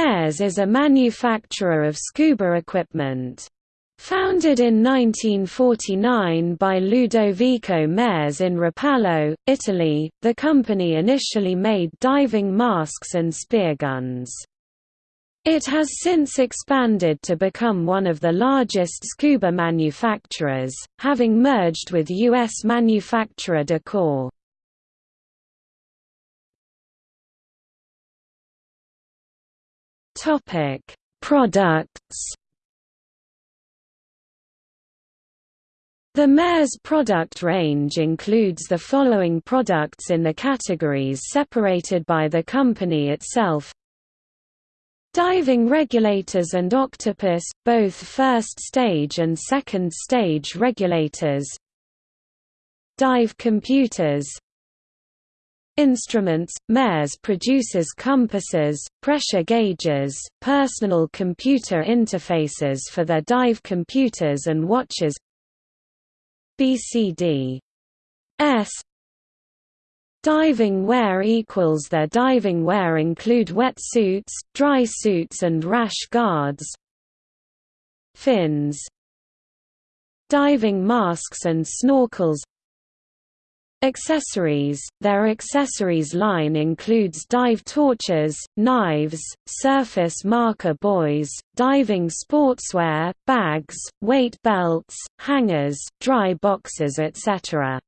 Mares is a manufacturer of scuba equipment. Founded in 1949 by Ludovico Mares in Rapallo, Italy, the company initially made diving masks and spear guns. It has since expanded to become one of the largest scuba manufacturers, having merged with U.S. manufacturer Dacor. Topic: Products. The Mares product range includes the following products in the categories separated by the company itself Diving regulators and octopus, both first stage and second stage regulators Dive computers Instruments – Mares produces compasses, pressure gauges, personal computer interfaces for their dive computers and watches BCD S. Diving wear equals Their diving wear include wetsuits, dry suits and rash guards. Fins. Diving masks and snorkels Accessories – Their accessories line includes dive torches, knives, surface marker buoys, diving sportswear, bags, weight belts, hangers, dry boxes etc.